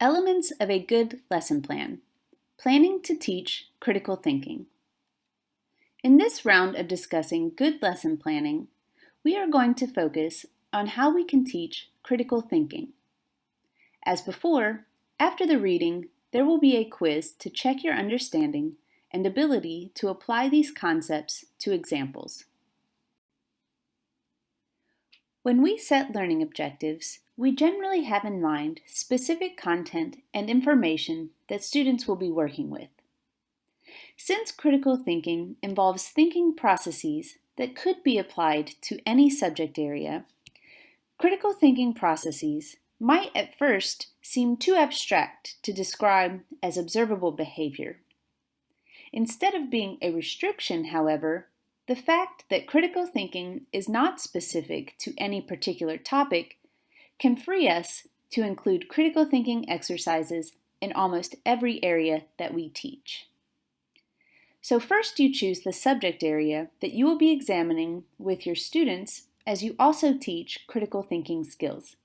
Elements of a good lesson plan. Planning to teach critical thinking. In this round of discussing good lesson planning, we are going to focus on how we can teach critical thinking. As before, after the reading, there will be a quiz to check your understanding and ability to apply these concepts to examples. When we set learning objectives, we generally have in mind specific content and information that students will be working with. Since critical thinking involves thinking processes that could be applied to any subject area, critical thinking processes might at first seem too abstract to describe as observable behavior. Instead of being a restriction, however, the fact that critical thinking is not specific to any particular topic can free us to include critical thinking exercises in almost every area that we teach. So first you choose the subject area that you will be examining with your students as you also teach critical thinking skills.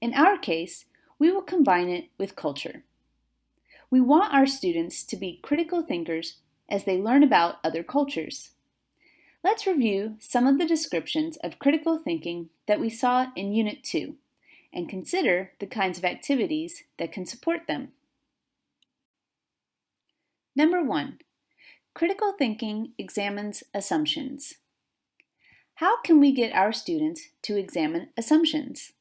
In our case, we will combine it with culture. We want our students to be critical thinkers as they learn about other cultures. Let's review some of the descriptions of critical thinking that we saw in Unit 2 and consider the kinds of activities that can support them. Number 1. Critical thinking examines assumptions. How can we get our students to examine assumptions?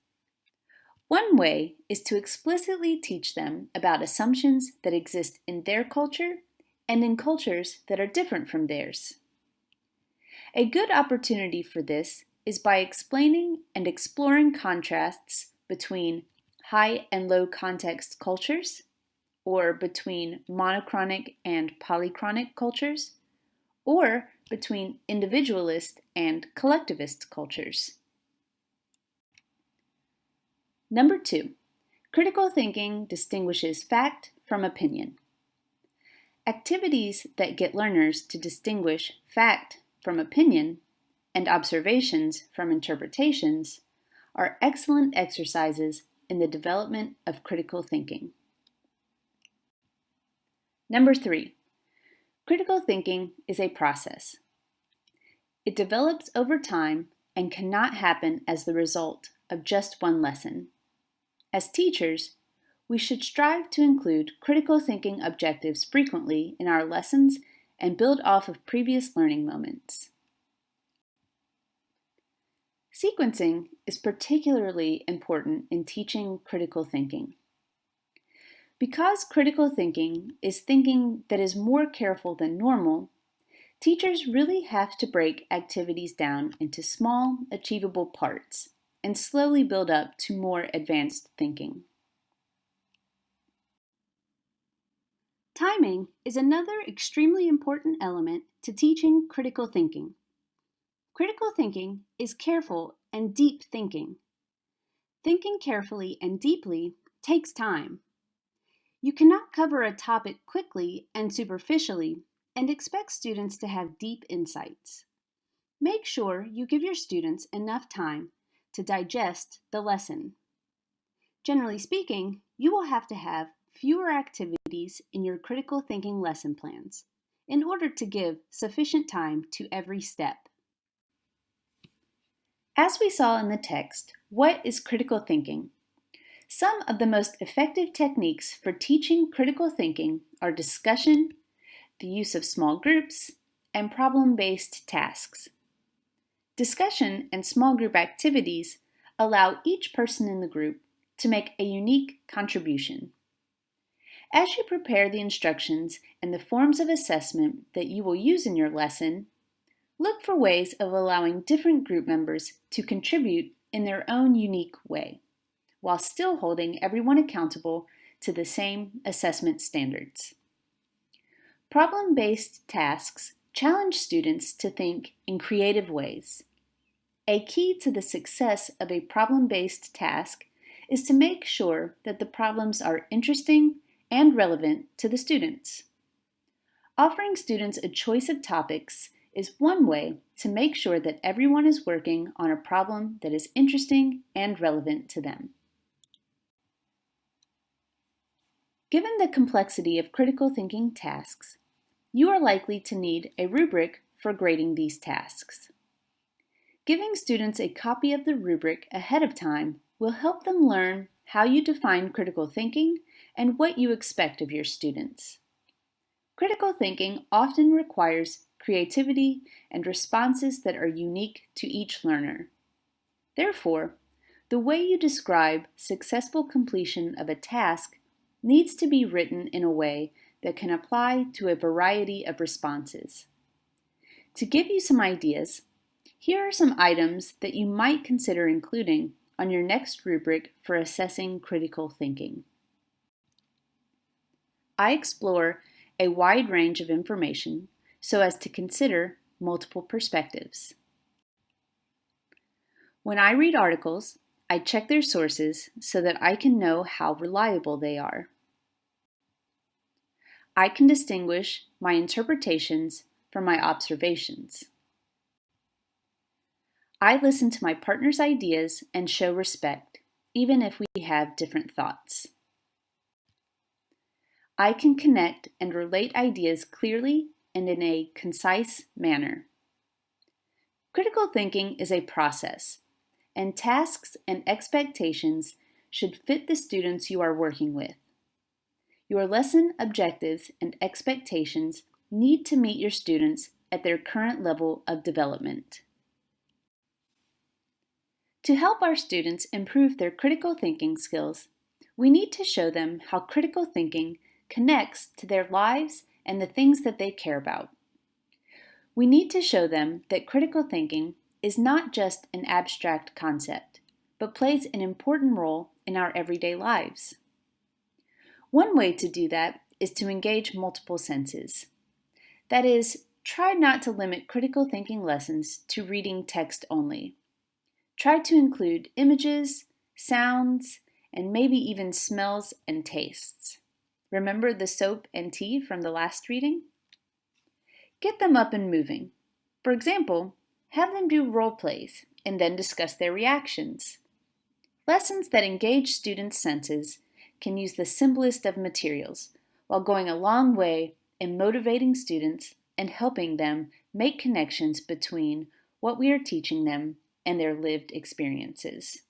One way is to explicitly teach them about assumptions that exist in their culture and in cultures that are different from theirs. A good opportunity for this is by explaining and exploring contrasts between high and low context cultures, or between monochronic and polychronic cultures, or between individualist and collectivist cultures. Number two, critical thinking distinguishes fact from opinion. Activities that get learners to distinguish fact from opinion and observations from interpretations are excellent exercises in the development of critical thinking. Number three, critical thinking is a process. It develops over time and cannot happen as the result of just one lesson. As teachers, we should strive to include critical thinking objectives frequently in our lessons and build off of previous learning moments. Sequencing is particularly important in teaching critical thinking. Because critical thinking is thinking that is more careful than normal, teachers really have to break activities down into small, achievable parts and slowly build up to more advanced thinking. Timing is another extremely important element to teaching critical thinking. Critical thinking is careful and deep thinking. Thinking carefully and deeply takes time. You cannot cover a topic quickly and superficially and expect students to have deep insights. Make sure you give your students enough time to digest the lesson. Generally speaking, you will have to have fewer activities in your critical thinking lesson plans in order to give sufficient time to every step. As we saw in the text, what is critical thinking? Some of the most effective techniques for teaching critical thinking are discussion, the use of small groups, and problem-based tasks. Discussion and small group activities allow each person in the group to make a unique contribution. As you prepare the instructions and the forms of assessment that you will use in your lesson, look for ways of allowing different group members to contribute in their own unique way, while still holding everyone accountable to the same assessment standards. Problem-based tasks challenge students to think in creative ways. A key to the success of a problem-based task is to make sure that the problems are interesting and relevant to the students. Offering students a choice of topics is one way to make sure that everyone is working on a problem that is interesting and relevant to them. Given the complexity of critical thinking tasks, you are likely to need a rubric for grading these tasks. Giving students a copy of the rubric ahead of time will help them learn how you define critical thinking and what you expect of your students. Critical thinking often requires creativity and responses that are unique to each learner. Therefore, the way you describe successful completion of a task needs to be written in a way that can apply to a variety of responses. To give you some ideas, here are some items that you might consider including on your next rubric for assessing critical thinking. I explore a wide range of information so as to consider multiple perspectives. When I read articles, I check their sources so that I can know how reliable they are. I can distinguish my interpretations from my observations. I listen to my partner's ideas and show respect, even if we have different thoughts. I can connect and relate ideas clearly and in a concise manner. Critical thinking is a process, and tasks and expectations should fit the students you are working with. Your lesson objectives and expectations need to meet your students at their current level of development. To help our students improve their critical thinking skills, we need to show them how critical thinking connects to their lives and the things that they care about. We need to show them that critical thinking is not just an abstract concept, but plays an important role in our everyday lives. One way to do that is to engage multiple senses. That is, try not to limit critical thinking lessons to reading text only. Try to include images, sounds, and maybe even smells and tastes. Remember the soap and tea from the last reading? Get them up and moving. For example, have them do role plays and then discuss their reactions. Lessons that engage students' senses can use the simplest of materials while going a long way in motivating students and helping them make connections between what we are teaching them and their lived experiences.